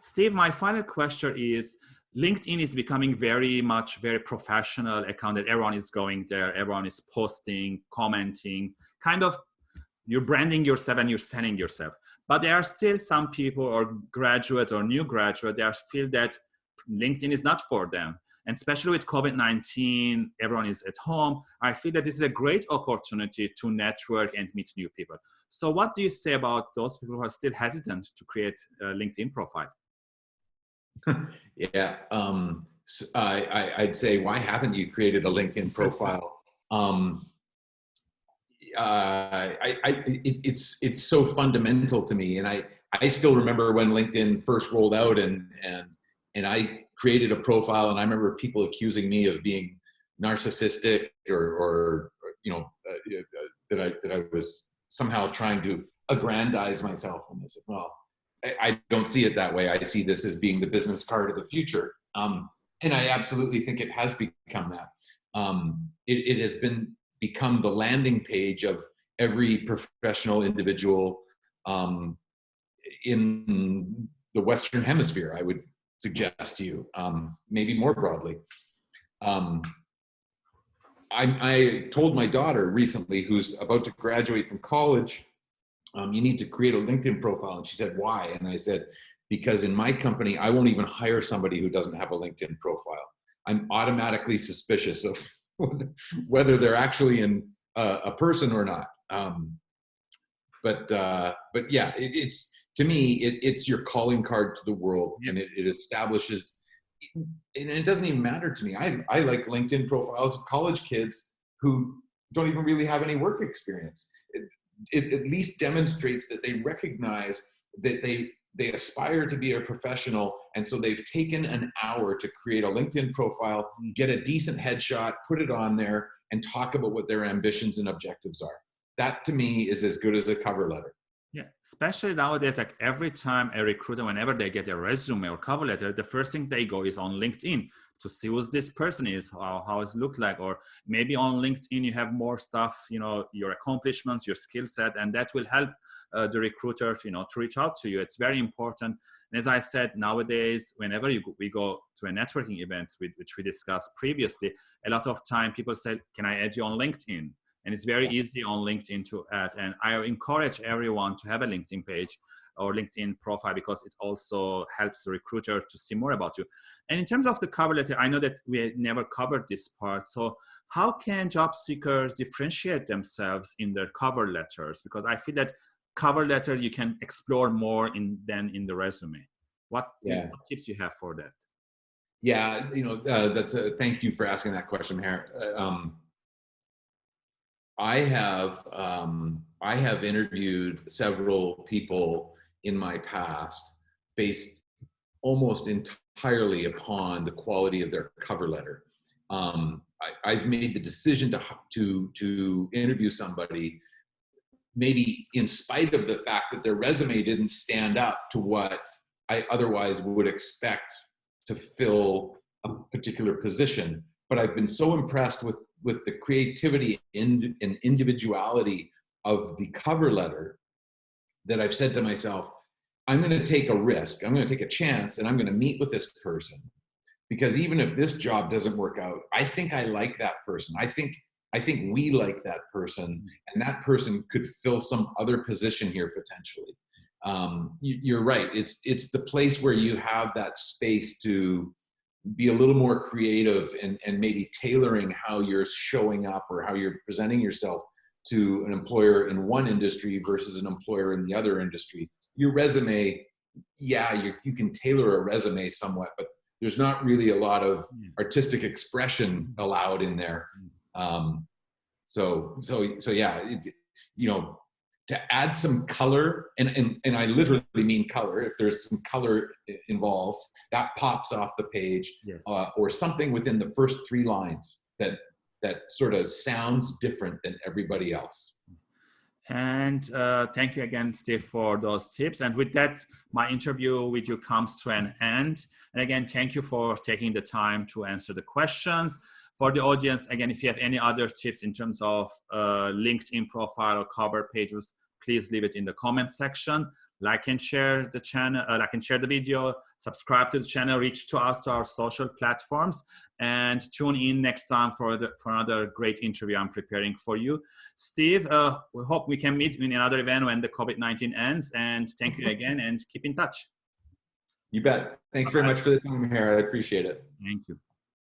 Steve, my final question is, LinkedIn is becoming very much very professional account that everyone is going there, everyone is posting, commenting, kind of you're branding yourself and you're selling yourself. But there are still some people or graduate or new graduate that feel that LinkedIn is not for them. And especially with COVID-19, everyone is at home. I feel that this is a great opportunity to network and meet new people. So what do you say about those people who are still hesitant to create a LinkedIn profile? yeah, um, I, would say, why haven't you created a LinkedIn profile? Um, uh, I, I, it, it's it's so fundamental to me, and I I still remember when LinkedIn first rolled out, and and and I created a profile, and I remember people accusing me of being narcissistic or or you know uh, uh, that I that I was somehow trying to aggrandize myself, and I said, well, I, I don't see it that way. I see this as being the business card of the future, um, and I absolutely think it has become that. Um, it, it has been become the landing page of every professional individual um, in the Western Hemisphere, I would suggest to you, um, maybe more broadly. Um, I, I, told my daughter recently, who's about to graduate from college, um, you need to create a LinkedIn profile. And she said, why? And I said, because in my company, I won't even hire somebody who doesn't have a LinkedIn profile. I'm automatically suspicious of whether they're actually in uh, a person or not. Um, but uh, but yeah, it, it's to me, it, it's your calling card to the world, and it, it establishes. And it doesn't even matter to me. I I like LinkedIn profiles of college kids who don't even really have any work experience. It, it at least demonstrates that they recognize that they they aspire to be a professional and so they've taken an hour to create a linkedin profile hmm. get a decent headshot put it on there and talk about what their ambitions and objectives are that to me is as good as a cover letter yeah, especially nowadays, like every time a recruiter, whenever they get a resume or cover letter, the first thing they go is on LinkedIn to see who this person is, how, how it look like, or maybe on LinkedIn you have more stuff, you know, your accomplishments, your skill set, and that will help uh, the recruiter, you know, to reach out to you. It's very important. And as I said, nowadays, whenever you, we go to a networking event, which we discussed previously, a lot of time people say, can I add you on LinkedIn? And it's very easy on LinkedIn to add. And I encourage everyone to have a LinkedIn page or LinkedIn profile because it also helps the recruiter to see more about you. And in terms of the cover letter, I know that we never covered this part. So how can job seekers differentiate themselves in their cover letters? Because I feel that cover letter you can explore more in than in the resume. What, yeah. what tips you have for that? Yeah, you know, uh, that's a, thank you for asking that question, Maher. Uh, um, I have um, I have interviewed several people in my past based almost entirely upon the quality of their cover letter. Um, I, have made the decision to to to interview somebody, maybe in spite of the fact that their resume didn't stand up to what I otherwise would expect to fill a particular position. But I've been so impressed with with the creativity and, individuality of the cover letter that I've said to myself, I'm going to take a risk. I'm going to take a chance and I'm going to meet with this person because even if this job doesn't work out, I think I like that person. I think I think we like that person and that person could fill some other position here potentially. Um, you, are right. It's it's the place where you have that space to be a little more creative and, and maybe tailoring how you're showing up or how you're presenting yourself to an employer in one industry versus an employer in the other industry. Your resume, yeah, you, you can tailor a resume somewhat, but there's not really a lot of hmm. artistic expression hmm. allowed in there. Hmm. Um, so, so, so yeah, it, you know, to add some color, and, and, and I literally mean color, if there's some color involved, that pops off the page, yes. uh, or something within the first three lines that, that sort of sounds different than everybody else. And uh, thank you again, Steve, for those tips. And with that, my interview with you comes to an end. And again, thank you for taking the time to answer the questions. For the audience, again, if you have any other tips in terms of uh, LinkedIn profile or cover pages, please leave it in the comment section. Like and share the channel, uh, like and share the video, subscribe to the channel, reach to us to our social platforms, and tune in next time for the, for another great interview I'm preparing for you. Steve, uh, we hope we can meet in another event when the COVID-19 ends. And thank you again, and keep in touch. You bet. Thanks very much for the time here. I appreciate it. Thank you.